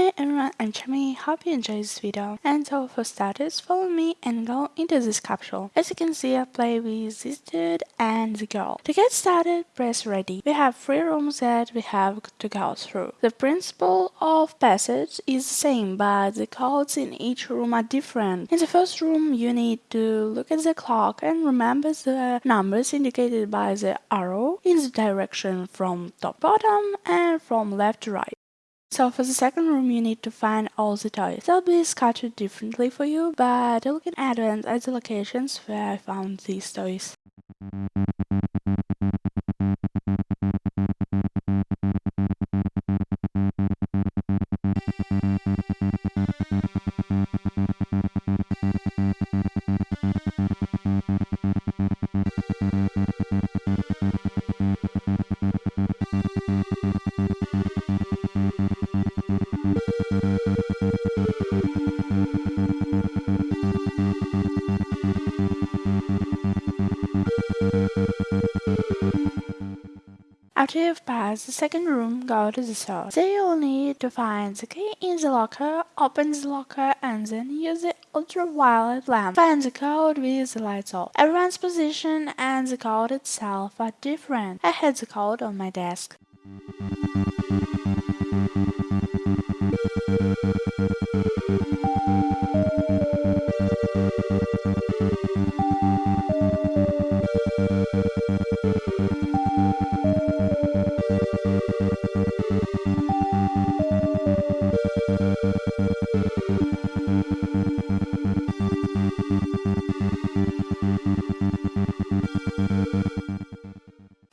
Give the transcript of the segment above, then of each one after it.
Hi everyone, I'm Chami, hope you enjoyed this video. And so for starters, follow me and go into this capsule. As you can see, I play with this dude and the girl. To get started, press ready. We have three rooms that we have to go through. The principle of passage is the same, but the codes in each room are different. In the first room, you need to look at the clock and remember the numbers indicated by the arrow in the direction from top bottom and from left to right. So for the second room you need to find all the toys. They'll be scattered differently for you, but look in advance at the locations where I found these toys. After you've passed the second room, go to the third. There you'll need to find the key in the locker, open the locker, and then use the ultraviolet lamp. Find the code with the lights off. Everyone's position and the code itself are different. I had the code on my desk. Thank you.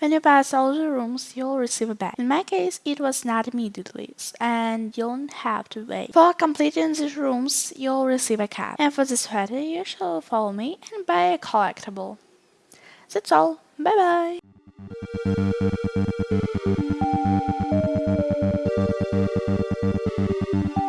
When you pass all the rooms, you'll receive a bag. In my case, it was not immediately, and you don't have to wait. For completing these rooms, you'll receive a cap. And for the sweater, you shall follow me and buy a collectible. That's all. Bye bye.